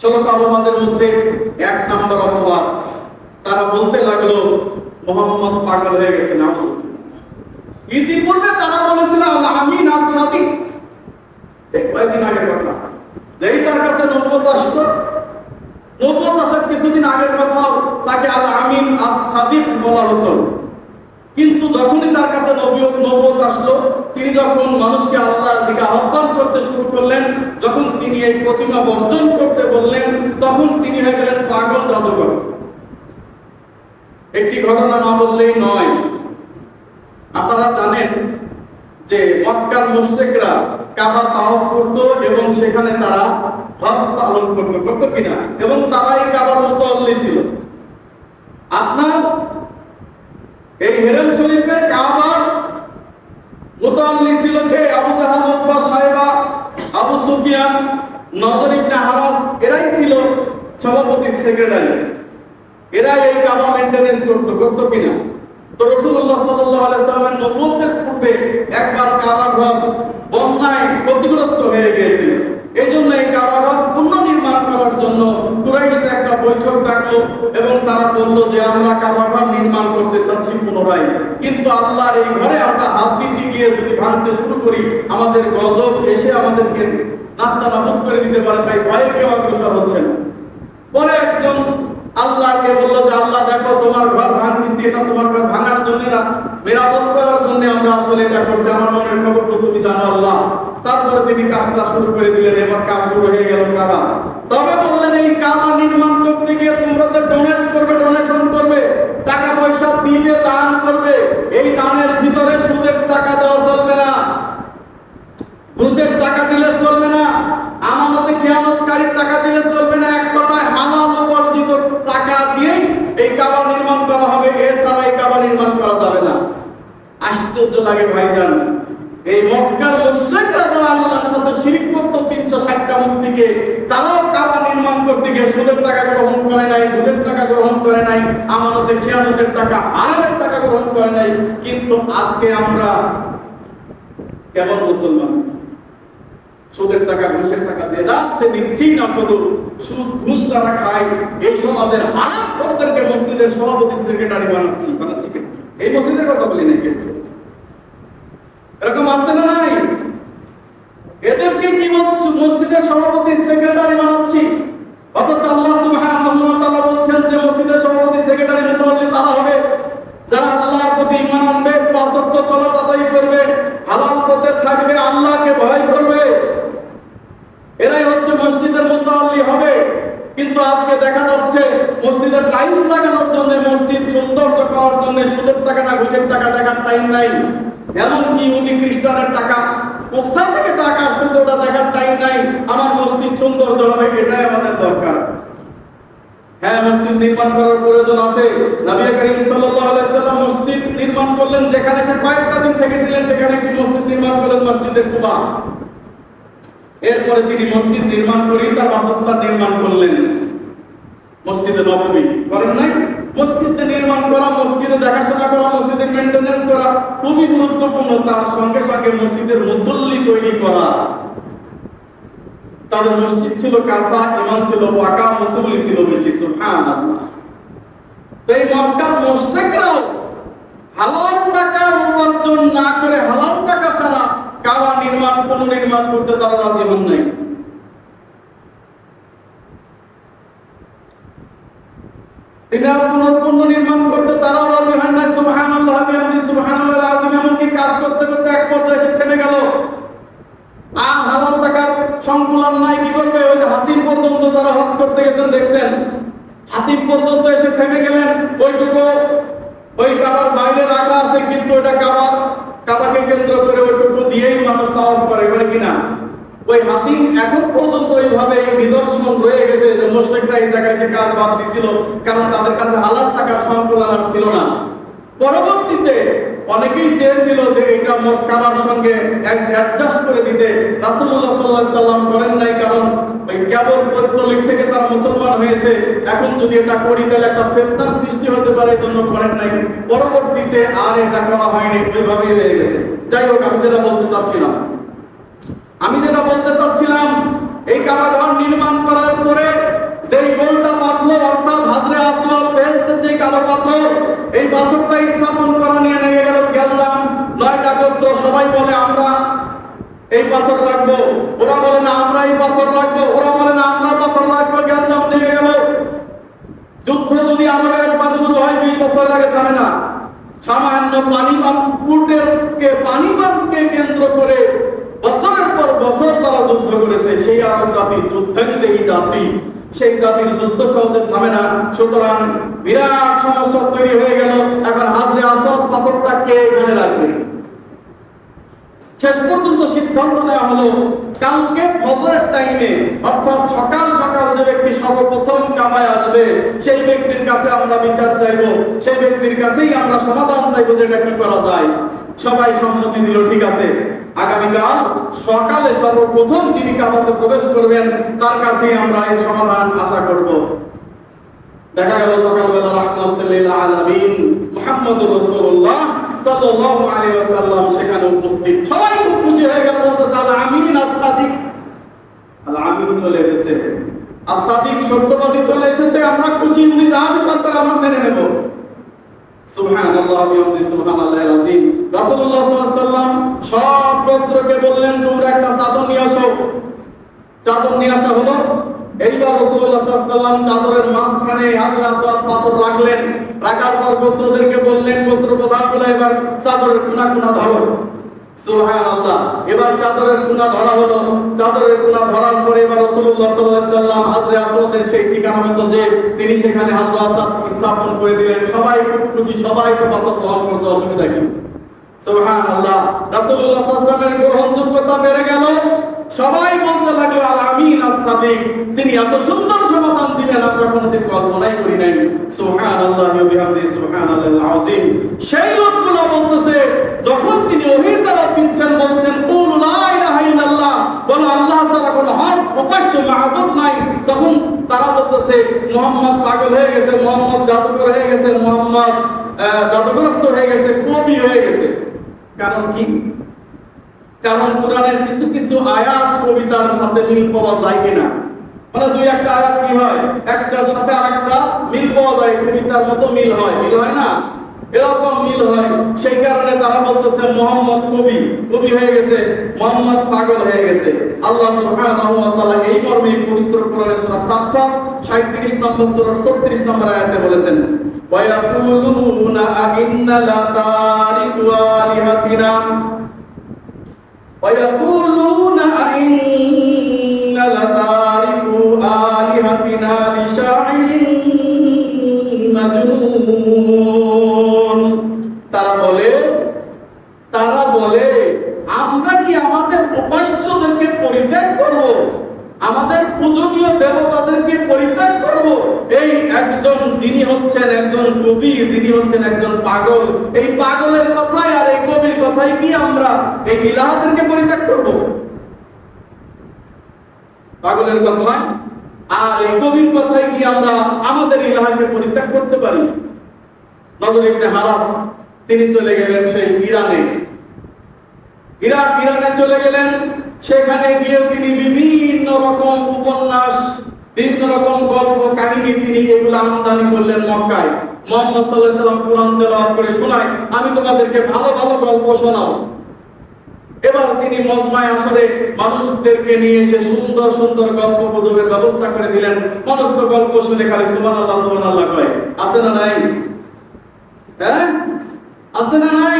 চলো কাবামাদের মধ্যে এক নাম্বার অপবাদ। তারা বলতে লাগল, মোহাম্মদ পাগল হয়ে গেছে না ইতিপূর্বে তারা বলেছিল, আল্লাহ আমিন আর সাদিক। এই কয়েকদিন আগের কথা। যেই তার কাছে নব্বত আসতো নব্বত আসার কিছুদিন আগের কথা তাকে আল আমিন আর সাদিক বলা হতো। কিন্তু যখনই তার কাছে নবত আসলো, তিনি যখন মানুষকে আল্লাহর দিকে আহ্বান করতে শুরু করলেন, যখন তিনি এই প্রতিমা বর্জন করতে বললেন, তখন তিনি হয়ে গেলেন পাগল জাদুকর। একটি ঘটনা না বললেই নয়। আপনারা জানেন যে মক্কার মুশরিকরা কাবা তাওয়াফ করত এবং সেখানে তারা হজ পালন করত করত কিনা? এবং তারা এই কাবার মতো ছিল। আপনার এই হেরেম শরীফের কাবার মুতাল্লি ছিল কে? আবু জাহাল উতবা সাহেবা, আবু সুফিয়ান, নজর ইবনে হারাস, এরাই ছিল সভাপতি সেক্রেটারি। এরাই এই কাবা মেইনটেনেন্স করতো করতো কিনা? তো রাসূলুল্লাহ সাল্লাল্লাহু আলাইহি সাল্লামের নবুয়তের পূর্বে একবার কাবা ঘর বন্যায় ক্ষতিগ্রস্ত হয়ে গিয়েছিল। এই জন্য এই কাবা ঘর পুনর্নির্মাণ করার জন্য কুরাইশরা একটা বৈঠক ডাকলো এবং তারা বলল যে, আমরা কাবা ঘর নির্মাণ করতে চাচ্ছি পুনরায়। কিন্তু আল্লাহর এই ঘরে আমরা হাত দিতে গিয়ে যদি ভাঙতে শুরু করি, আমাদের গজব এসে আমাদেরকে নাস্তা নাবুদ করে দিতে পারে, তাই ভয়ে কেউ অগ্রসর হচ্ছে না। পরে একজন আল্লাহকে বলল যে, আল্লাহ, দেখো, তোমার ঘর ভাঙতেছি, এটা তোমার ঘর ভাঙার জন্য না। মেরামত করার জন্য আমরা আসলে এটা করছি। আমার মনের খবর তো তুমি জানো, আল্লাহ। তারপরে তিনি কাজটা শুরু করে দিলেন, এবার কাজ শুরু হয়ে গেল কাবা। তবে বললেন, এই কাবা নির্মাণ করতে গিয়ে তোমরা তো ডোনেট করবে ডোনেশন করবে টাকা পয়সা দিবে দান করবে, এই দানের ভিতরে সুদের টাকা দেওয়া চলবে না। ঘুষের টাকা দিলে চলবে না, আমানতে টাকা দিলে চলবে না, এক কথায় হালাল উপার্জিত টাকা দিয়েই এই কাবা নির্মাণ করা হবে, এছাড়া এই কাবা নির্মাণ করা যাবে না। আশ্চর্য লাগে ভাইজান এই মক্কার মুশরিকরা যারা আল্লাহর সাথে শিরক 360টা মূর্তিকে তারাও কাবা নির্মাণ করতে গিয়ে সুদের টাকা গ্রহণ করে নাই টাকা গ্রহণ করে নাই খেয়ানতের টাকা, হারামের টাকা গ্রহণ করে নাই। কিন্তু আজকে আমরা কেমন মুসলমান। সুদের টাকা, ঘুষের টাকা দিয়ে যাচ্ছে না শুধু। সুদ, ঘুষ খায়, এই সমাজের মসজিদের সভাপতি বানাচ্ছি বানাচ্ছি এই মসজিদের কথা বলি নাই কিন্তু। এরকম আসছে না? এদেরকে কি মসজিদের সভাপতি, সেক্রেটারি বানাচ্ছি। অথচ আল্লাহ সুবহানাহু ওয়া তাআলা বলছেন যে, মসজিদের সভাপতি, সেক্রেটারি মুতাওয়াল্লি তারা হবে। যারা আল্লাহর প্রতি ঈমান আনবে পাঁচ ওয়াক্ত সালাত আদায় করবে, হালাল পথে থাকবে, আল্লাহকে ভয় করবে। এরাই হচ্ছে মসজিদের মুতাওয়াল্লি হবে। কিন্তু আজকে দেখা যাচ্ছে, মসজিদের টাইলস লাগানোর জন্য, মসজিদ সৌন্দর্য করার জন্য সুদের টাকা না, ঘুষের টাকা দেখার টাইম নাই। এমনকি ইহুদি খ্রিস্টানের টাকা কোথা থেকে টাকা আসতেছে ওটা দেখার টাইম নাই। আমার মসজিদ সৌন্দর্য হবে এটাই আমাদের দরকার। হ্যাঁ মসজিদ নির্মাণ করার প্রয়োজন আছে। নবী করিম সাল্লাল্লাহু আলাইহি সাল্লাম মসজিদ নির্মাণ করলেন, যেখানে সে কয়েকটা দিন থেকেছিলেন, সেখানে একটি মসজিদ নির্মাণ করলেন মসজিদে কুবা। এরপরে তিনি মসজিদ নির্মাণ করেই তার বাসস্থান নির্মাণ করলেন। মসজিদে নববী করেন নাই? মসজিদে নির্মাণ করা, মসজিদে দেখাশোনা করা, মসজিদে মেইনটেনেন্স করা, খুবই গুরুত্বপূর্ণ, তার সঙ্গে সঙ্গে মসজিদের মুসল্লি তৈরি করা। তাদের মসজিদ ছিল কাঁচা ইমান ছিল পাকা, মুসল্লি ছিল বেশি, সুবহানাল্লাহ। তো এই মক্কার মুশরিকরাও হালাল টাকা উপার্জন না করে হালাল টাকা ছাড়া কাবা নির্মাণ পুনর্নির্মাণ করতে তারা রাজি হন নাই এটা পুনর্পূর্ণ নির্মাণ করতে তারাও রাজি হন নাই সুবহানাল্লাহ বিহামদি সুবহানাল্লাহ আযীম এমনকি কাজ করতে করতে এক পর্যায়ে এসে থেমে গেল আর হাজার টাকার সংকুলন নাই, কি করবে? ওই যে হাতিম পর্যন্ত যারা হজ করতে গেছেন, দেখছেন? হাতিম পর্যন্ত এসে থেমে গেলেন। ওইটুকু ওই কাবার বাইরে রাখা আছে, কিন্তু ওটা কাবার কাবাকে কেন্দ্র করে ওইটুকু দিয়েই মানুষ তাওয়াফ করে করে কিনা ওই হাতিম এখন পর্যন্ত এইভাবে এই নিদর্শন রয়ে গেছে যে মুশরিকরা এই জায়গায় যে কাজ বাদ দিছিল, কারণ তাদের কাছে হালাল টাকার সংকুলন আর ছিল না। পরবর্তীতে অনেকেই চেয়েছিল যে এটা মস্কাবার সঙ্গে অ্যাডজাস্ট করে দিতে। রাসূলুল্লাহ সাল্লাল্লাহু সাল্লাম করেন নাই, কারণ ওই কেবল পৌত্তলিক থেকে তারা মুসলমান হয়েছে। এখন যদি এটা করি, তাহলে একটা ফেতনার সৃষ্টি হতে পারে, এই জন্য করেন নাই। পরবর্তীতে আর এটা করা হয়নি, ওইভাবেই রয়ে গেছে। যাই হোক, আমি যেটা বলতে চাচ্ছিলাম, আমি যেটা বলতে চাচ্ছিলাম, এই কাবা ঘর নির্মাণ করার পরে সেই গোলটা পাথর অর্থাৎ হাজরে আসওয়াল বেহেস্তের যে কালো পাথর, এই পাথরটা স্থাপন করা নিয়ে নেমে গেল গেলাম নয়টা গোত্র সবাই বলে, আমরা এই পাথর রাখব। ওরা বলে, না, আমরা এই পাথর রাখব। ওরা বলে, না, আমরা পাথর রাখব। গ্যাঞ্জাম নিয়ে গেল। যুদ্ধ যদি আরও একবার শুরু হয়, দুই বছর আগে থামে না। সামান্য পানি পাম্পুটের পানি পাম্পকে কেন্দ্র করে বছরের পর বছর তারা যুদ্ধ করেছে, সেই আরব জাতি যুদ্ধেন্দেহী জাতি। সেই জাতির যুদ্ধ সহজে থামে না। সুতরাং বিরাট সমস্যা তৈরি হয়ে গেল। এখন হাজরে আসদ পাথরটা কে এখানে রাখবে? শেষ পর্যন্ত সিদ্ধান্ত নেওয়া হলো, কালকে ফজরের টাইমে অর্থাৎ সকাল সকাল যে ব্যক্তি সর্বপ্রথম কামায় আসবে, সেই ব্যক্তির কাছে আমরা বিচার চাইব, সেই ব্যক্তির কাছেই আমরা সমাধান চাইব যে এটা কি করা যায়। সবাই সম্মতি দিল, ঠিক আছে। আগামীকাল সকালে সর্বপ্রথম যিনি কাবাতে প্রবেশ করবেন, তার কাছেই আমরা এই সমাধান আশা করব। দেখা গেল সকালবেলা রাহমাতুল্লিল আলামিন, মুহাম্মদুর রাসূলুল্লাহ। সাল্লাল্লাহু আলাইহি ওয়াসাল্লাম সেখানে উপস্থিত। সবাই খুব খুশি হয়ে গেল, বলতেছে, আল আমিন আস-সাদিক আল আমিন চলে এসেছে। আস-সাদিক সত্যবাদী চলে এসেছে, আমরা খুশি, উনি যা বিচার আমরা মেনে নেব। সুবহানাল্লাহ, বিহামদি সুবহানাল্লাহিল আযীম। রাসূলুল্লাহ সাল্লাল্লাহু আলাইহি ওয়াসাল্লাম সব গোত্রকে বললেন, তোমরা একটা চাদর নিয়ে আসো। চাদর নিয়ে আসা হলো। এইবার রাসূলুল্লাহ সাল্লাল্লাহু আলাইহি ওয়াসাল্লাম চাদরের মাঝখানে হাজর আসওয়াদ পাথর রাখলেন। রাখার পর গোত্রদেরকে বললেন, গোত্র প্রধানগুলো এবার চাদরের কোনা কোনা ধরো সুবহানাল্লাহ। এবার চাদরের কোনা ধরা হলো। চাদরের কোনা ধরার পরে এবার রাসূলুল্লাহ ওয়াসাল্লাম হাজরে আসওয়াদের সেই ঠিকানা মতো যে তিনি সেখানে হাজর আসওয়াদ স্থাপন করে দিলেন, সবাই খুব খুশি, সবাই তো পাথর গ্রহণ করতে অসুবিধা কি? সুবহানাল্লাহ। রাসূলুল্লাহ সাল্লাল্লাহু আলাইহি ওয়াসাল্লামের গ্রহণযোগ্যতা বেড়ে গেল। সবাই বলতে লাগল আল আমিন আস-সাদিক তিনি এত সুন্দর সমাধান দিবেন আমরা কোনোদিন কল্পনাই করি নাই। সুবহানাল্লাহ ওয়া বিহামদিহি সুবহানাল্লাহিল আযীম। সেই লোকগুলো বলতেছে, যখন তিনি ওহীর দাওয়াত দিচ্ছেন, বলছেন, কুল লা ইলাহা ইল্লাল্লাহ। বলো, আল্লাহ ছাড়া কোনো হক উপাস্য মাহবুব নাই। তখন তারা বলতেছে, মুহাম্মদ পাগল হয়ে গেছে, মুহাম্মদ জাদুকর হয়ে গেছে, মুহাম্মদ জাদুগ্রস্ত হয়ে গেছে, কবি হয়ে গেছে। কারণ কি? কারণ কোরআনের কিছু কিছু আয়াত কবিতার সাথে মিল পাওয়া যায় কিনা? মানে দুই একটা আয়াত কি হয়? একটার সাথে আরেকটা মিল পাওয়া যায়, কবিতার মতো মিল হয়। মিল হয় না? এরকম মিল হয়। সেই কারণে তারা বলতেছে, মোহাম্মদ কবি কবি হয়ে গেছে, মোহাম্মদ পাগল হয়ে গেছে। আল্লাহ সুবহানাহু ওয়া তাআলা এই মর্মে পবিত্র কোরআনে সূরা সাফফাত 37 নম্বর সূরার 36 নম্বর আয়াতে বলেছেন ওয়া ইয়াকুলুনা ويقولون أئن لتاركوا آلهتنا কথাই কি আমরা এই ইলাহাদেরকে পরিত্যাগ করব। পাগলের কথায়, আর এই কবির কথাই কি আমরা আমাদের ইলাহাকে পরিত্যাগ করতে পারি। নজর ইবনে হারাস, তিনি চলে গেলেন সেই ইরানে। ইরাক, ইরানে চলে গেলেন, সেখানে গিয়ে তিনি বিভিন্ন রকম উপন্যাস, বিভিন্ন রকম গল্প, কাহিনী তিনি এগুলো আমদানি করলেন মক্কায়। মোহাম্মদ আলাইহি সাল্লাম কোরআন তেলাওয়াত করে শোনায়, আমি তোমাদেরকে ভালো ভালো গল্প শোনাও এবার তিনি মজমায় আসরে মানুষদেরকে নিয়ে এসে সুন্দর সুন্দর গল্প গুজবের ব্যবস্থা করে দিলেন। মানুষ তো গল্প শুনে খালি সুবহানাল্লাহ সুবহানাল্লাহ কয়, আছে না নাই? হ্যাঁ? আছে না নাই?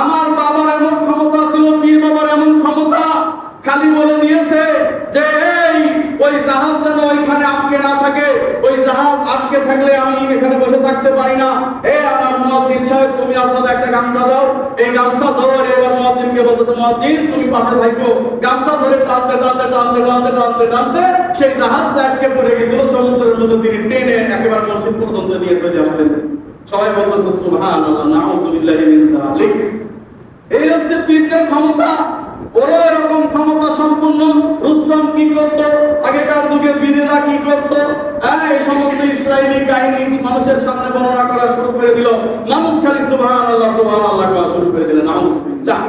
আমার বাবার এমন ক্ষমতা ছিল, পীর বাবার এমন ক্ষমতা। খালি বলে দিয়েছে যে, এই, ওই জাহাজ যেন ওইখানে আটকে না থাকে ওই জাহাজ আটকে থাকলে আমি এখানে বসে থাকতে পারি না। এ আমার মুয়াজ্জিন সাহেব, তুমি আসলে একটা গামছা দাও। এই গামছা ধরে, এবার মুয়াজ্জিনকে বলতেছে, মুয়াজ্জিন, তুমি পাশে থাকো। গামছা ধরে টানতে টানতে টানতে টানতে টানতে টানতে সেই জাহাজটা আটকে পড়ে গেছিল। সমুদ্রের মধ্যে তিনি টেনে একেবারে মসজিদ পর্যন্ত নিয়ে চলে আসলেন। সবাই বলতেছে, সুবহানাল্লাহ নাউযুবিল্লাহি মিন যালিক। এই হচ্ছে পীরদের ক্ষমতা। ওরা এরকম ক্ষমতা সম্পূর্ণ রুস্তম কি করত? আগেকার যুগে বীরেরা কি করত? এই সমস্ত ইসরায়েলি কাহিনী মানুষের সামনে বর্ণনা করা শুরু করে দিল। মানুষ খালি সুবহানাল্লাহ সুবহানাল্লাহ করা শুরু করে দিলেন। নাউযুবিল্লাহ